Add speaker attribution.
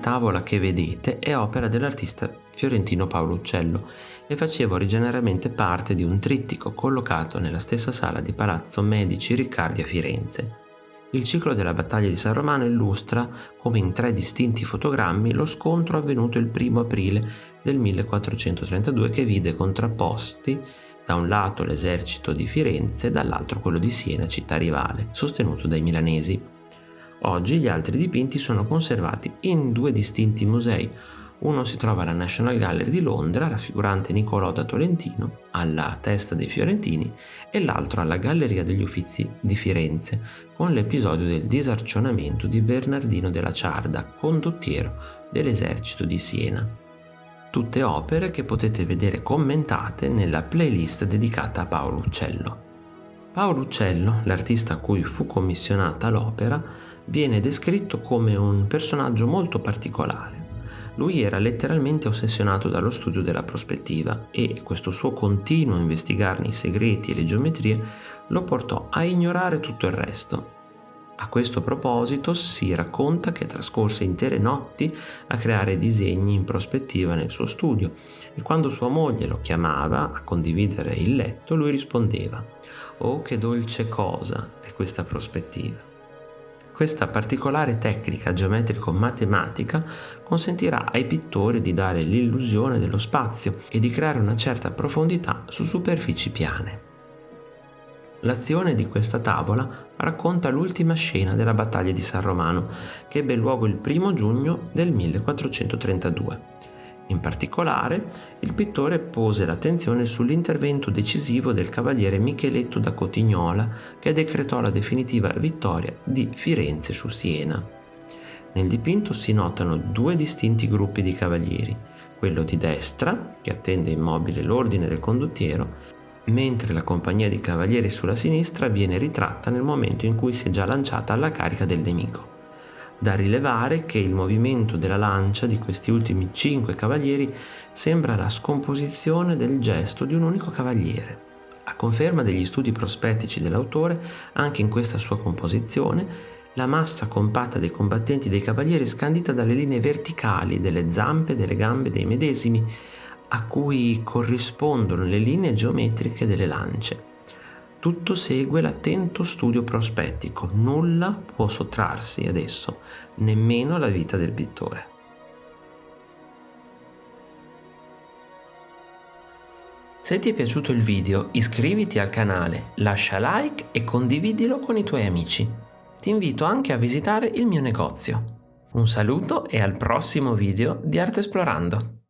Speaker 1: tavola che vedete è opera dell'artista fiorentino Paolo Uccello e faceva originariamente parte di un trittico collocato nella stessa sala di Palazzo Medici Riccardi a Firenze. Il ciclo della battaglia di San Romano illustra, come in tre distinti fotogrammi, lo scontro avvenuto il 1 aprile del 1432 che vide contrapposti da un lato l'esercito di Firenze e dall'altro quello di Siena, città rivale, sostenuto dai milanesi. Oggi gli altri dipinti sono conservati in due distinti musei, uno si trova alla National Gallery di Londra, raffigurante Niccolò da Tolentino, alla testa dei Fiorentini, e l'altro alla Galleria degli Uffizi di Firenze, con l'episodio del disarcionamento di Bernardino della Ciarda, condottiero dell'esercito di Siena. Tutte opere che potete vedere commentate nella playlist dedicata a Paolo Uccello. Paolo Uccello, l'artista a cui fu commissionata l'opera, viene descritto come un personaggio molto particolare lui era letteralmente ossessionato dallo studio della prospettiva e questo suo continuo investigarne i segreti e le geometrie lo portò a ignorare tutto il resto. A questo proposito si racconta che trascorse intere notti a creare disegni in prospettiva nel suo studio e quando sua moglie lo chiamava a condividere il letto lui rispondeva Oh che dolce cosa è questa prospettiva. Questa particolare tecnica geometrico-matematica consentirà ai pittori di dare l'illusione dello spazio e di creare una certa profondità su superfici piane. L'azione di questa tavola racconta l'ultima scena della battaglia di San Romano, che ebbe luogo il 1 giugno del 1432 in particolare, il pittore pose l'attenzione sull'intervento decisivo del cavaliere Micheletto da Cotignola che decretò la definitiva vittoria di Firenze su Siena. Nel dipinto si notano due distinti gruppi di cavalieri, quello di destra, che attende immobile l'ordine del condottiero, mentre la compagnia di cavalieri sulla sinistra viene ritratta nel momento in cui si è già lanciata alla carica del nemico. Da rilevare che il movimento della lancia di questi ultimi cinque cavalieri sembra la scomposizione del gesto di un unico cavaliere. A conferma degli studi prospettici dell'autore, anche in questa sua composizione, la massa compatta dei combattenti dei cavalieri è scandita dalle linee verticali delle zampe e delle gambe dei medesimi, a cui corrispondono le linee geometriche delle lance. Tutto segue l'attento studio prospettico, nulla può sottrarsi ad esso, nemmeno la vita del pittore. Se ti è piaciuto il video iscriviti al canale, lascia like e condividilo con i tuoi amici. Ti invito anche a visitare il mio negozio. Un saluto e al prossimo video di Arte Esplorando!